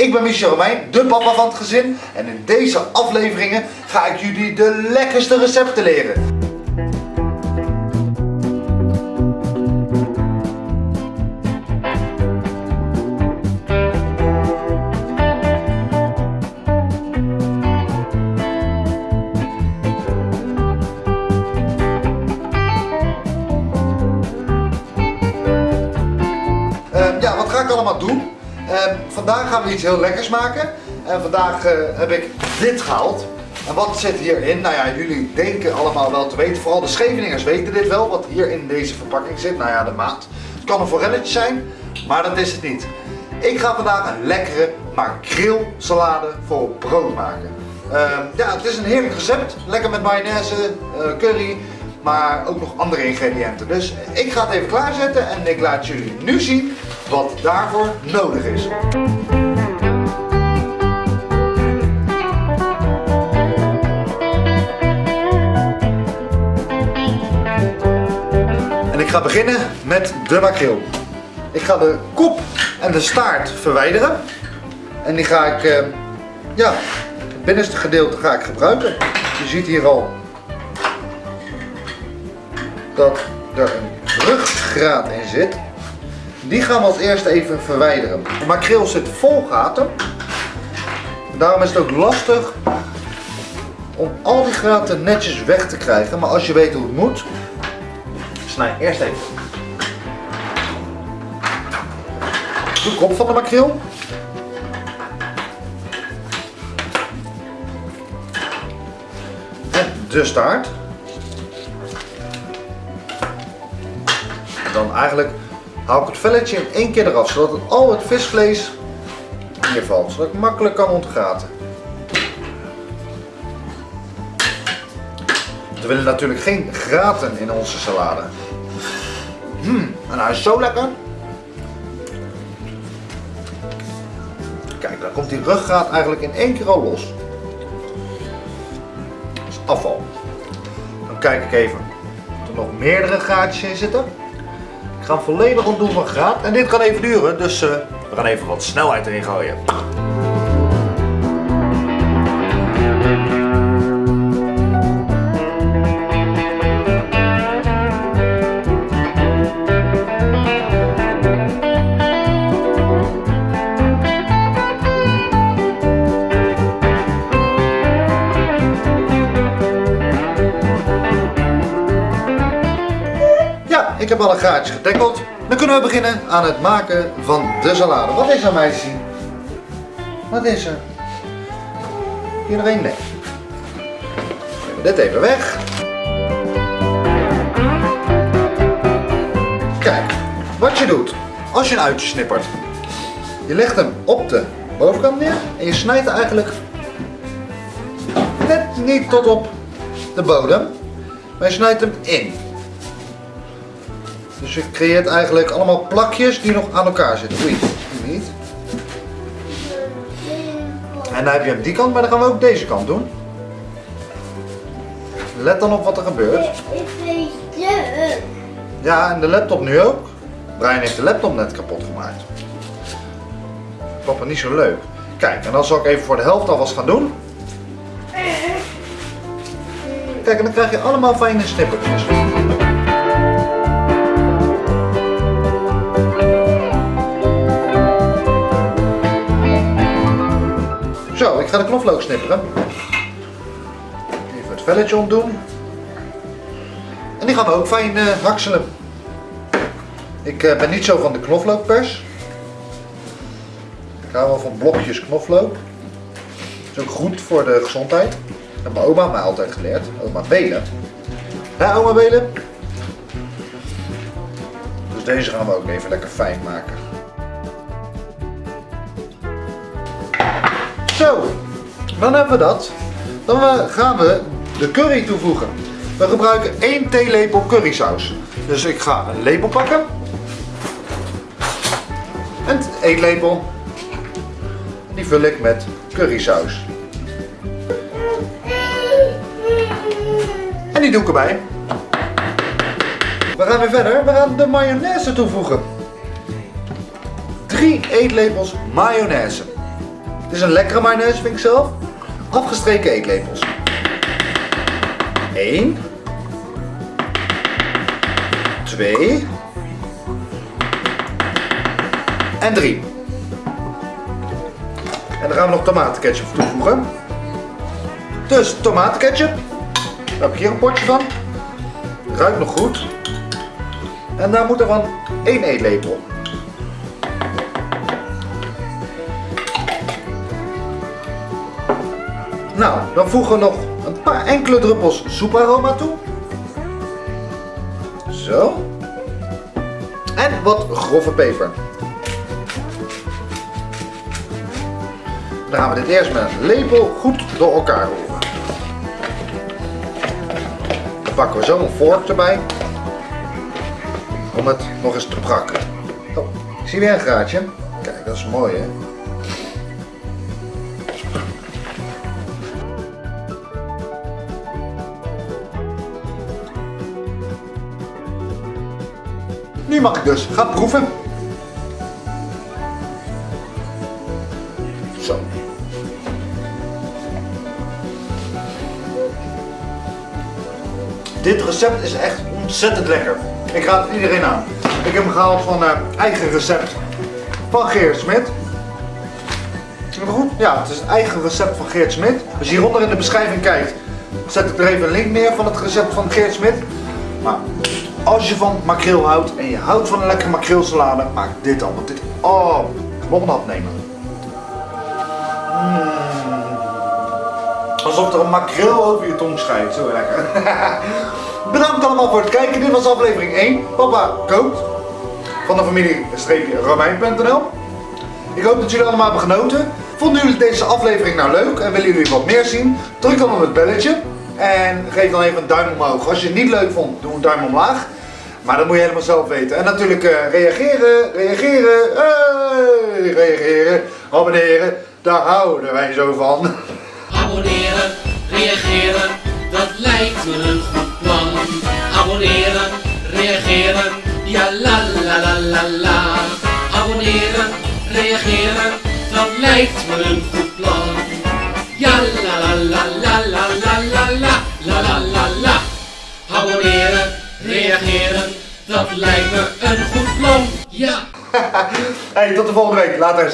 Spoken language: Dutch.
Ik ben Michel Romein, de papa van het gezin. En in deze afleveringen ga ik jullie de lekkerste recepten leren. Ehm, ja, wat ga ik allemaal doen? Vandaag gaan we iets heel lekkers maken. En vandaag eh, heb ik dit gehaald. En wat zit hierin? Nou ja, jullie denken allemaal wel te weten. Vooral de Scheveningers weten dit wel, wat hier in deze verpakking zit. Nou ja, de maat. Het kan een forelletje zijn, maar dat is het niet. Ik ga vandaag een lekkere makreelsalade voor brood maken. Ehm, ja, het is een heerlijk recept. Lekker met mayonaise, eh, curry, maar ook nog andere ingrediënten. Dus ik ga het even klaarzetten en ik laat jullie nu zien wat daarvoor nodig is. En ik ga beginnen met de makreel. Ik ga de kop en de staart verwijderen. En die ga ik, eh, ja, het binnenste gedeelte ga ik gebruiken. Je ziet hier al dat er een ruggraat in zit. Die gaan we als eerste even verwijderen. De makreel zit vol gaten. Daarom is het ook lastig om al die gaten netjes weg te krijgen. Maar als je weet hoe het moet, snij eerst even de kop van de makreel. En de staart. Dan eigenlijk haal ik het velletje in één keer eraf, zodat het al het visvlees hier valt, zodat ik makkelijk kan ontgraten. We willen natuurlijk geen graten in onze salade. Mmm, en hij is zo lekker. Kijk, dan komt die ruggraat eigenlijk in één keer al los. Dat is afval. Dan kijk ik even of er nog meerdere gaatjes in zitten. Ik ga volledig ontdoen van graad en dit kan even duren, dus uh, we gaan even wat snelheid erin gooien. Heb alle gaatjes gedekkeld. Dan kunnen we beginnen aan het maken van de salade. Wat is er meisje? Wat is er? Iedereen nee. Nemen dit even weg. Kijk, wat je doet als je een uitje snippert. Je legt hem op de bovenkant neer en je snijdt eigenlijk net niet tot op de bodem, maar je snijdt hem in. Dus je creëert eigenlijk allemaal plakjes die nog aan elkaar zitten. Oei, niet. En dan heb je hem die kant, maar dan gaan we ook deze kant doen. Let dan op wat er gebeurt. Ja, en de laptop nu ook. Brian heeft de laptop net kapot gemaakt. Papa niet zo leuk. Kijk, en dan zal ik even voor de helft alvast gaan doen. Kijk, en dan krijg je allemaal fijne snippertjes. Ga de knoflook snipperen. Even het velletje ontdoen. En die gaan we ook fijn uh, hakselen. Ik uh, ben niet zo van de knoflookpers. Ik hou wel van blokjes knoflook. Dat is ook goed voor de gezondheid. Dat mijn oma mij altijd geleerd. Oma Belen. Ja, oma Belen. Dus deze gaan we ook even lekker fijn maken. Zo, dan hebben we dat. Dan gaan we de curry toevoegen. We gebruiken 1 theelepel currysaus. Dus ik ga een lepel pakken. Een eetlepel. Die vul ik met currysaus. En die doe ik erbij. We gaan weer verder. We gaan de mayonaise toevoegen. 3 eetlepels mayonaise. Dit is een lekkere mayonaise, vind ik zelf. Afgestreken eetlepels. 1. 2. En 3. En dan gaan we nog tomatenketchup toevoegen. Dus tomatenketchup. Daar heb ik hier een potje van. Ruikt nog goed. En daar moet er van 1 eetlepel. Nou, dan voegen we nog een paar enkele druppels soeparoma toe. Zo. En wat grove peper. Dan gaan we dit eerst met een lepel goed door elkaar roeren. Dan pakken we zo een vork erbij. Om het nog eens te prakken. Oh, ik zie weer een gaatje. Kijk, dat is mooi hè. Nu mag ik dus gaan proeven. Zo. Dit recept is echt ontzettend lekker. Ik raad het iedereen aan. Ik heb hem gehaald van uh, eigen recept van Geert Smit. Goed? Ja, het is het eigen recept van Geert Smit. Als je hieronder in de beschrijving kijkt, zet ik er even een link neer van het recept van Geert Smit. Maar als je van makreel houdt en je houdt van een lekkere makreelsalade, maak dit dan. Want dit, oh, nog een hap nemen. Mm. Alsof er een makreel over je tong schijnt, zo lekker. Bedankt allemaal voor het kijken. Dit was aflevering 1. Papa kookt. Van de familie Romein.nl. Ik hoop dat jullie allemaal hebben genoten. Vonden jullie deze aflevering nou leuk en willen jullie wat meer zien? Druk dan op het belletje. En geef dan even een duim omhoog. Als je het niet leuk vond, doe een duim omlaag. Maar dat moet je helemaal zelf weten. En natuurlijk uh, reageren, reageren, hey, reageren, abonneren. Daar houden wij zo van. Abonneren, reageren, dat lijkt me een goed plan. Abonneren, reageren, ja la la la la la. Abonneren, reageren, dat lijkt me een goed plan. Ja dat lijkt me een goed plan. Ja. hey, tot de volgende week. Later.